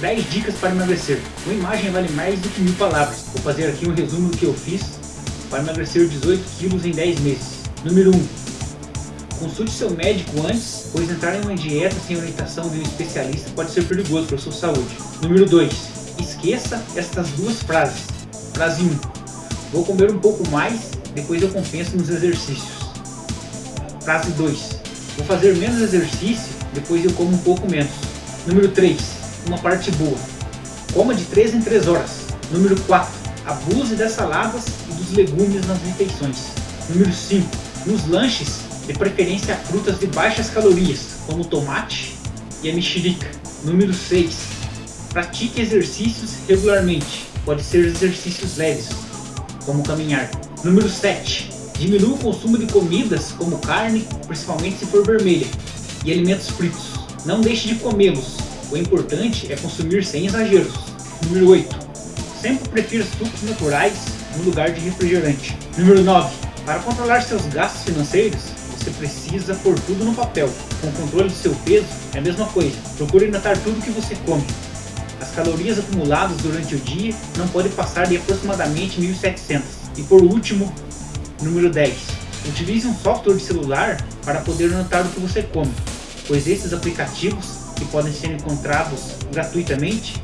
10 dicas para emagrecer. Uma imagem vale mais do que mil palavras. Vou fazer aqui um resumo do que eu fiz para emagrecer 18 quilos em 10 meses. Número 1. Consulte seu médico antes, pois entrar em uma dieta sem orientação de um especialista pode ser perigoso para a sua saúde. Número 2. Esqueça estas duas frases. Frase 1. Vou comer um pouco mais, depois eu compenso nos exercícios. Frase 2. Vou fazer menos exercício, depois eu como um pouco menos. Número 3. Uma parte boa. Coma de 3 em 3 horas. Número 4. Abuse das saladas e dos legumes nas refeições. Número 5. Nos lanches, de preferência frutas de baixas calorias, como o tomate e a mexerica. Número 6. Pratique exercícios regularmente. Pode ser exercícios leves, como caminhar. Número 7. Diminua o consumo de comidas como carne, principalmente se for vermelha, e alimentos fritos. Não deixe de comê-los. O importante é consumir sem exageros. Número 8. Sempre prefira sucos naturais no lugar de refrigerante. Número 9. Para controlar seus gastos financeiros, você precisa pôr tudo no papel. Com o controle do seu peso, é a mesma coisa. Procure anotar tudo que você come. As calorias acumuladas durante o dia não podem passar de aproximadamente 1.700. E por último, número 10. Utilize um software de celular para poder anotar o que você come, pois esses aplicativos, que podem ser encontrados gratuitamente,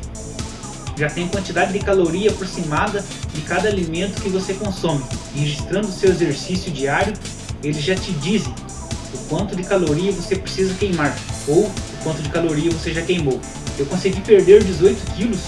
já tem quantidade de caloria aproximada de cada alimento que você consome. Registrando o seu exercício diário, eles já te dizem o quanto de caloria você precisa queimar, ou o quanto de caloria você já queimou. Eu consegui perder 18 quilos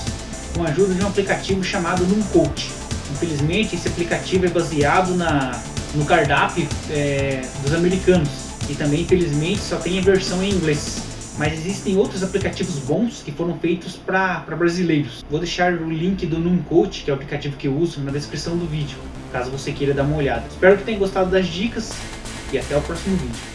com a ajuda de um aplicativo chamado Numcoach. Infelizmente, esse aplicativo é baseado na, no cardápio é, dos americanos e também, infelizmente, só tem a versão em inglês. Mas existem outros aplicativos bons que foram feitos para brasileiros. Vou deixar o link do Numcoach, que é o aplicativo que eu uso, na descrição do vídeo, caso você queira dar uma olhada. Espero que tenha gostado das dicas e até o próximo vídeo.